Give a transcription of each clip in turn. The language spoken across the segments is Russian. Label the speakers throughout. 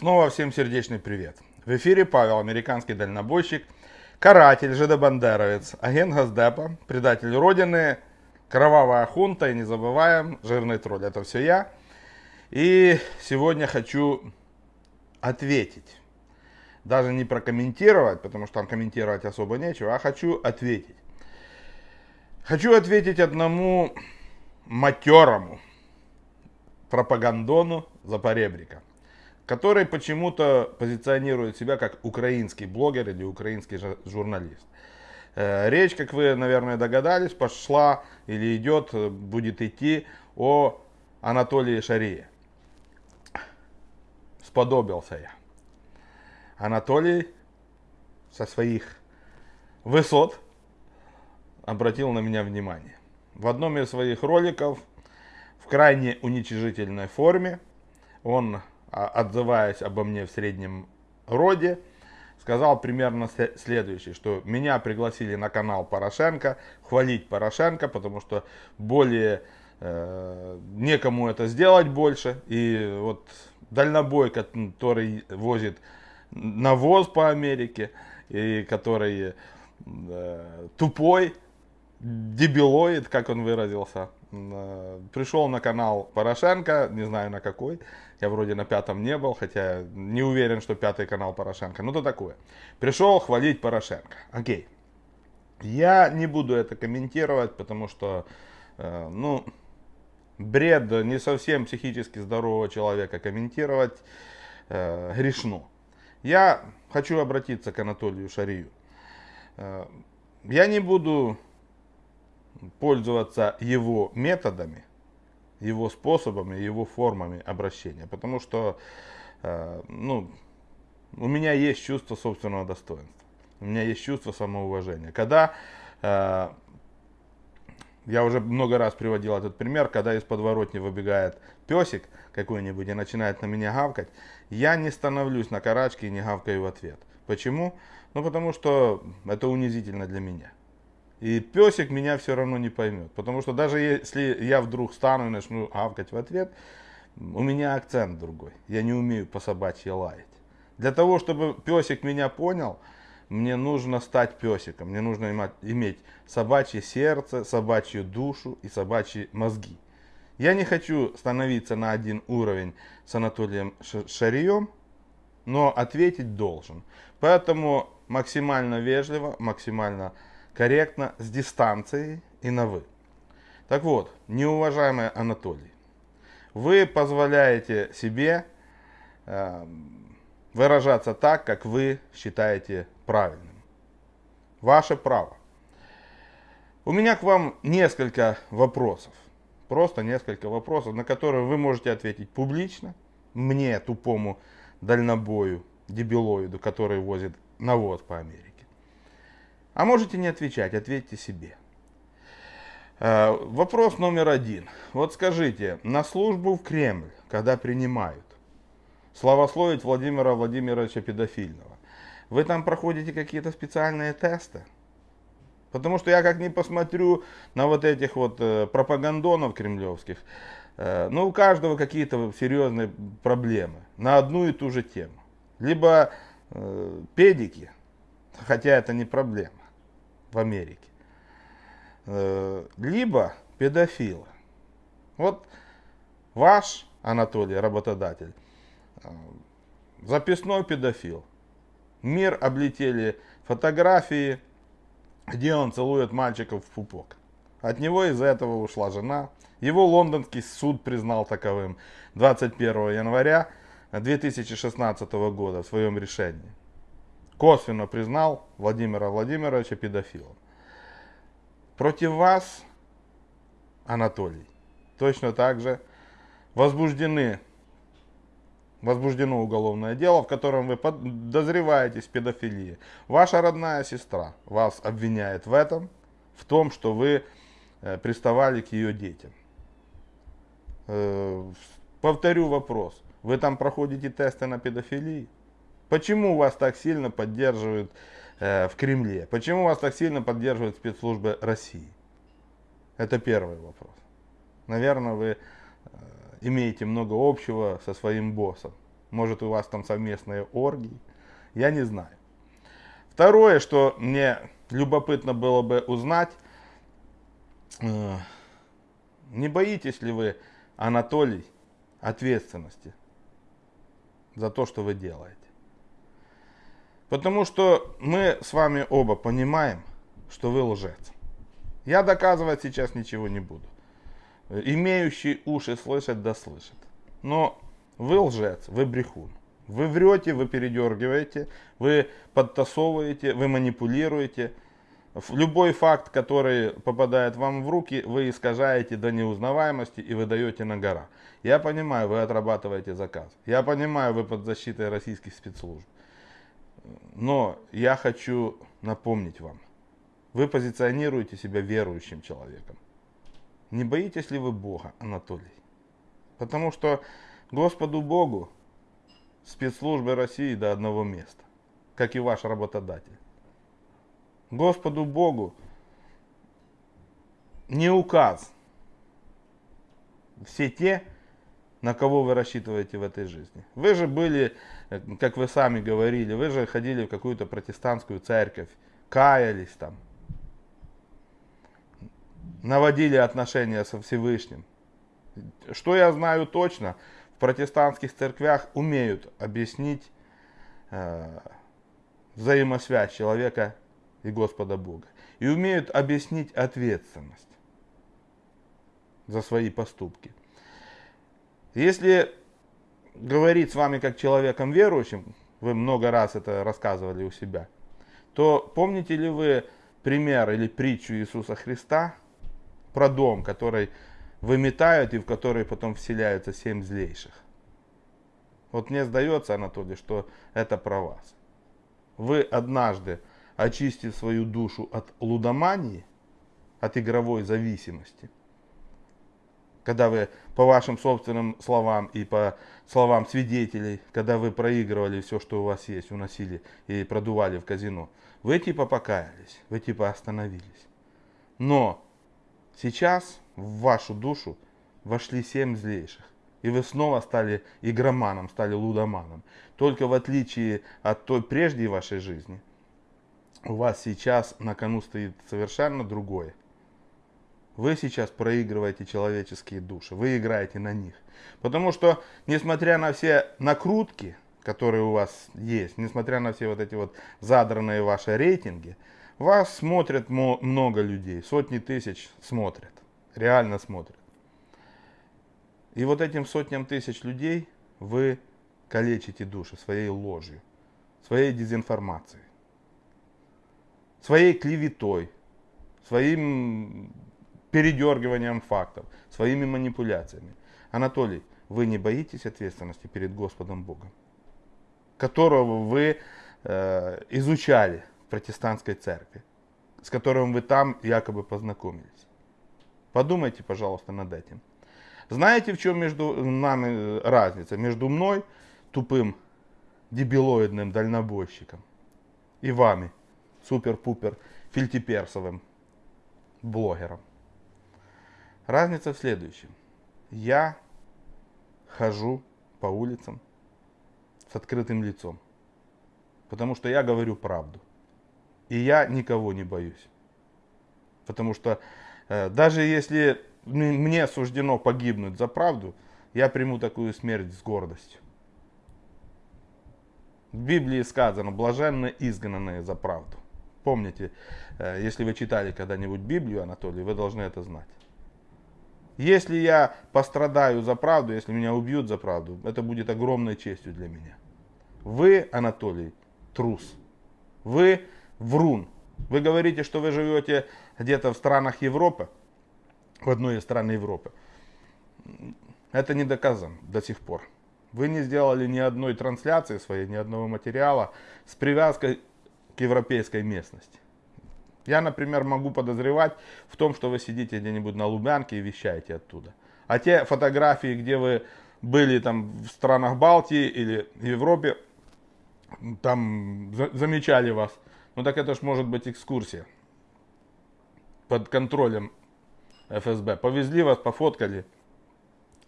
Speaker 1: Снова всем сердечный привет. В эфире Павел, американский дальнобойщик, каратель, жидобандеровец, агент Газдепа, предатель Родины, кровавая хунта и не забываем, жирный тролль. Это все я. И сегодня хочу ответить. Даже не прокомментировать, потому что там комментировать особо нечего, а хочу ответить. Хочу ответить одному матерому пропагандону Запоребрика который почему-то позиционирует себя как украинский блогер или украинский журналист. Э, речь, как вы, наверное, догадались, пошла или идет, будет идти о Анатолии Шарие. Сподобился я. Анатолий со своих высот обратил на меня внимание. В одном из своих роликов в крайне уничижительной форме он отзываясь обо мне в среднем роде, сказал примерно следующее, что меня пригласили на канал Порошенко, хвалить Порошенко, потому что более э, некому это сделать больше. И вот дальнобой, который возит навоз по Америке, и который э, тупой, дебилоид, как он выразился, э, пришел на канал Порошенко, не знаю на какой, я вроде на пятом не был, хотя не уверен, что пятый канал Порошенко. Ну, то такое. Пришел хвалить Порошенко. Окей. Я не буду это комментировать, потому что, э, ну, бред не совсем психически здорового человека комментировать э, грешно. Я хочу обратиться к Анатолию Шарию. Э, я не буду пользоваться его методами, его способами, его формами обращения. Потому что э, ну, у меня есть чувство собственного достоинства. У меня есть чувство самоуважения. Когда, э, я уже много раз приводил этот пример, когда из подворотни выбегает песик какой-нибудь и начинает на меня гавкать, я не становлюсь на карачке и не гавкаю в ответ. Почему? Ну потому что это унизительно для меня. И песик меня все равно не поймет. Потому что даже если я вдруг стану и начну авкать в ответ, у меня акцент другой. Я не умею по собачьи лаять. Для того, чтобы песик меня понял, мне нужно стать песиком. Мне нужно иметь собачье сердце, собачью душу и собачьи мозги. Я не хочу становиться на один уровень с Анатолием Шарием, но ответить должен. Поэтому максимально вежливо, максимально корректно, с дистанцией и на «вы». Так вот, неуважаемый Анатолий, вы позволяете себе э, выражаться так, как вы считаете правильным. Ваше право. У меня к вам несколько вопросов. Просто несколько вопросов, на которые вы можете ответить публично. Мне, тупому дальнобою, дебилоиду, который возит навоз по Америке. А можете не отвечать, ответьте себе. Э, вопрос номер один. Вот скажите, на службу в Кремль, когда принимают, славословить Владимира Владимировича Педофильного, вы там проходите какие-то специальные тесты? Потому что я как не посмотрю на вот этих вот э, пропагандонов кремлевских, э, ну у каждого какие-то серьезные проблемы на одну и ту же тему. Либо педики, хотя это не проблема в Америке. Э, либо педофилы. Вот ваш Анатолий, работодатель, э, записной педофил. Мир облетели фотографии, где он целует мальчиков в пупок. От него из-за этого ушла жена. Его лондонский суд признал таковым 21 января 2016 года в своем решении косвенно признал Владимира Владимировича педофилом. Против вас, Анатолий, точно так же возбуждены, возбуждено уголовное дело, в котором вы подозреваетесь в педофилии. Ваша родная сестра вас обвиняет в этом, в том, что вы э, приставали к ее детям. Э, повторю вопрос. Вы там проходите тесты на педофилию? Почему вас так сильно поддерживают э, в Кремле? Почему вас так сильно поддерживают спецслужбы России? Это первый вопрос. Наверное, вы э, имеете много общего со своим боссом. Может, у вас там совместные оргии. Я не знаю. Второе, что мне любопытно было бы узнать, э, не боитесь ли вы, Анатолий, ответственности за то, что вы делаете? Потому что мы с вами оба понимаем, что вы лжец. Я доказывать сейчас ничего не буду. Имеющий уши слышать, да слышит. Но вы лжец, вы брехун. Вы врете, вы передергиваете, вы подтасовываете, вы манипулируете. Любой факт, который попадает вам в руки, вы искажаете до неузнаваемости и выдаете на гора. Я понимаю, вы отрабатываете заказ. Я понимаю, вы под защитой российских спецслужб. Но я хочу напомнить вам. Вы позиционируете себя верующим человеком. Не боитесь ли вы Бога, Анатолий? Потому что Господу Богу спецслужбы России до одного места, как и ваш работодатель. Господу Богу не указ все те, на кого вы рассчитываете в этой жизни. Вы же были, как вы сами говорили, вы же ходили в какую-то протестантскую церковь, каялись там, наводили отношения со Всевышним. Что я знаю точно, в протестантских церквях умеют объяснить э, взаимосвязь человека и Господа Бога. И умеют объяснить ответственность за свои поступки. Если говорить с вами как человеком верующим, вы много раз это рассказывали у себя, то помните ли вы пример или притчу Иисуса Христа про дом, который выметают и в который потом вселяются семь злейших? Вот мне сдается, Анатолий, что это про вас. Вы однажды, очистив свою душу от лудомании, от игровой зависимости – когда вы, по вашим собственным словам и по словам свидетелей, когда вы проигрывали все, что у вас есть, уносили и продували в казино, вы типа покаялись, вы типа остановились. Но сейчас в вашу душу вошли семь злейших. И вы снова стали игроманом, стали лудоманом. Только в отличие от той прежней вашей жизни, у вас сейчас на кону стоит совершенно другое. Вы сейчас проигрываете человеческие души, вы играете на них. Потому что, несмотря на все накрутки, которые у вас есть, несмотря на все вот эти вот задранные ваши рейтинги, вас смотрят много людей, сотни тысяч смотрят, реально смотрят. И вот этим сотням тысяч людей вы калечите души своей ложью, своей дезинформацией, своей клеветой, своим передергиванием фактов, своими манипуляциями. Анатолий, вы не боитесь ответственности перед Господом Богом, которого вы э, изучали в протестантской церкви, с которым вы там якобы познакомились. Подумайте, пожалуйста, над этим. Знаете, в чем между нами э, разница? Между мной, тупым, дебилоидным дальнобойщиком, и вами, супер-пупер, фильтиперсовым блогером. Разница в следующем. Я хожу по улицам с открытым лицом, потому что я говорю правду. И я никого не боюсь. Потому что э, даже если мне суждено погибнуть за правду, я приму такую смерть с гордостью. В Библии сказано, блаженно изгнанные за правду. Помните, э, если вы читали когда-нибудь Библию, Анатолий, вы должны это знать. Если я пострадаю за правду, если меня убьют за правду, это будет огромной честью для меня. Вы, Анатолий, трус. Вы врун. Вы говорите, что вы живете где-то в странах Европы, в одной из стран Европы. Это не доказано до сих пор. Вы не сделали ни одной трансляции своей, ни одного материала с привязкой к европейской местности. Я, например, могу подозревать в том, что вы сидите где-нибудь на Лубянке и вещаете оттуда. А те фотографии, где вы были там в странах Балтии или Европе, там замечали вас. Ну так это ж может быть экскурсия под контролем ФСБ. Повезли вас, пофоткали,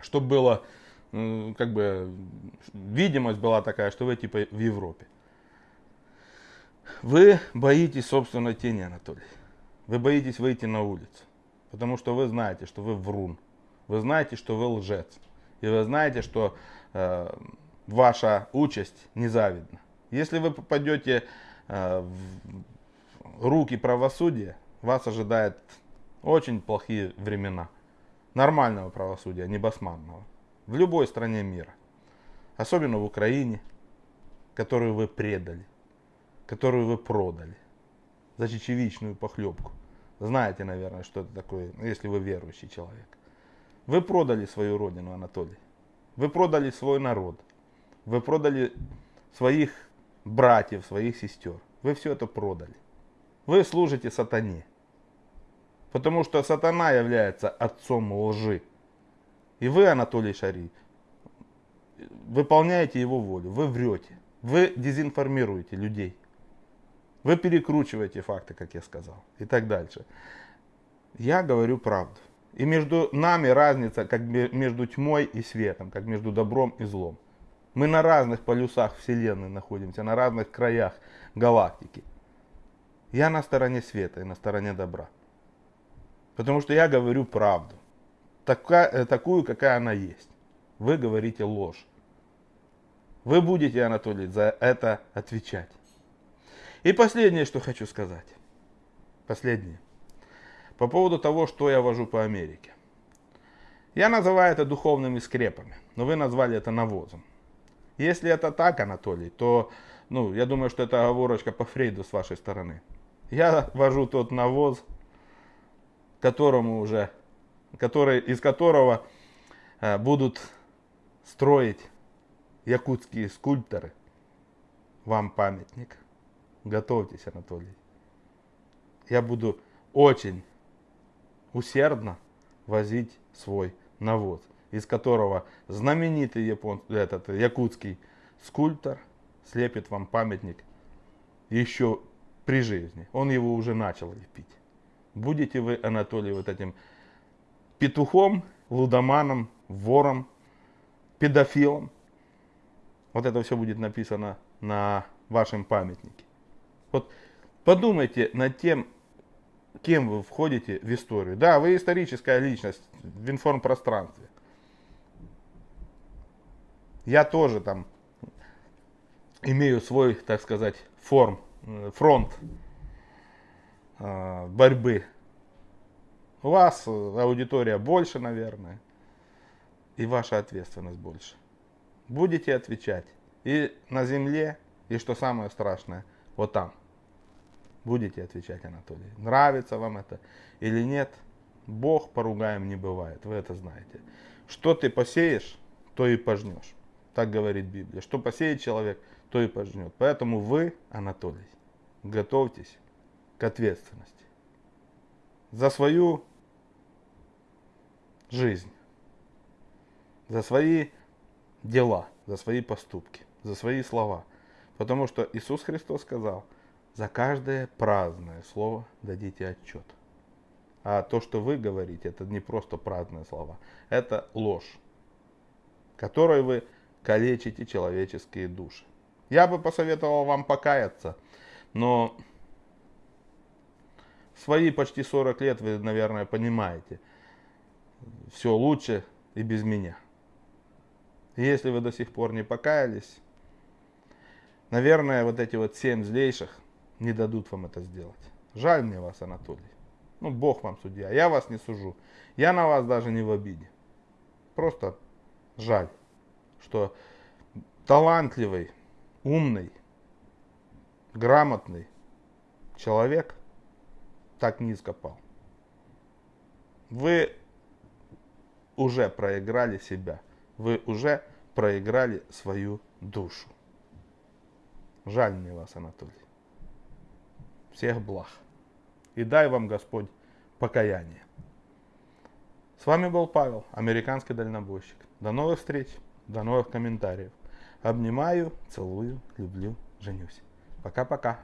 Speaker 1: чтобы было как бы видимость была такая, что вы типа в Европе. Вы боитесь собственной тени, Анатолий. Вы боитесь выйти на улицу. Потому что вы знаете, что вы врун. Вы знаете, что вы лжец. И вы знаете, что э, ваша участь незавидна. Если вы попадете э, в руки правосудия, вас ожидает очень плохие времена. Нормального правосудия, не басманного. В любой стране мира. Особенно в Украине, которую вы предали, которую вы продали за чечевичную похлебку. Знаете, наверное, что это такое, если вы верующий человек. Вы продали свою родину, Анатолий. Вы продали свой народ. Вы продали своих братьев, своих сестер. Вы все это продали. Вы служите сатане. Потому что сатана является отцом лжи. И вы, Анатолий Шари, выполняете его волю. Вы врете. Вы дезинформируете людей. Вы перекручиваете факты, как я сказал. И так дальше. Я говорю правду. И между нами разница, как между тьмой и светом, как между добром и злом. Мы на разных полюсах Вселенной находимся, на разных краях галактики. Я на стороне света и на стороне добра. Потому что я говорю правду. Такая, э, такую, какая она есть. Вы говорите ложь. Вы будете, Анатолий, за это отвечать. И последнее, что хочу сказать. Последнее. По поводу того, что я вожу по Америке. Я называю это духовными скрепами, но вы назвали это навозом. Если это так, Анатолий, то ну, я думаю, что это оговорочка по Фрейду с вашей стороны. Я вожу тот навоз, которому уже, который, из которого э, будут строить якутские скульпторы. Вам памятник. Готовьтесь, Анатолий. Я буду очень усердно возить свой навоз, из которого знаменитый япон, этот, якутский скульптор слепит вам памятник еще при жизни. Он его уже начал лепить. Будете вы, Анатолий, вот этим петухом, лудоманом, вором, педофилом. Вот это все будет написано на вашем памятнике. Вот подумайте над тем, кем вы входите в историю. Да, вы историческая личность в информпространстве. Я тоже там имею свой, так сказать, форм, э, фронт э, борьбы. У вас аудитория больше, наверное, и ваша ответственность больше. Будете отвечать и на земле, и что самое страшное, вот там. Будете отвечать, Анатолий. Нравится вам это или нет? Бог поругаем не бывает, вы это знаете. Что ты посеешь, то и пожнешь. Так говорит Библия. Что посеет человек, то и пожнет. Поэтому вы, Анатолий, готовьтесь к ответственности за свою жизнь, за свои дела, за свои поступки, за свои слова. Потому что Иисус Христос сказал – за каждое праздное слово дадите отчет. А то, что вы говорите, это не просто праздные слова. Это ложь, которой вы калечите человеческие души. Я бы посоветовал вам покаяться, но свои почти 40 лет вы, наверное, понимаете, все лучше и без меня. если вы до сих пор не покаялись, наверное, вот эти вот семь злейших не дадут вам это сделать. Жаль мне вас, Анатолий. Ну, Бог вам судья. Я вас не сужу. Я на вас даже не в обиде. Просто жаль, что талантливый, умный, грамотный человек так низко пал. Вы уже проиграли себя. Вы уже проиграли свою душу. Жаль мне вас, Анатолий всех благ. И дай вам Господь покаяние. С вами был Павел, американский дальнобойщик. До новых встреч, до новых комментариев. Обнимаю, целую, люблю, женюсь. Пока-пока.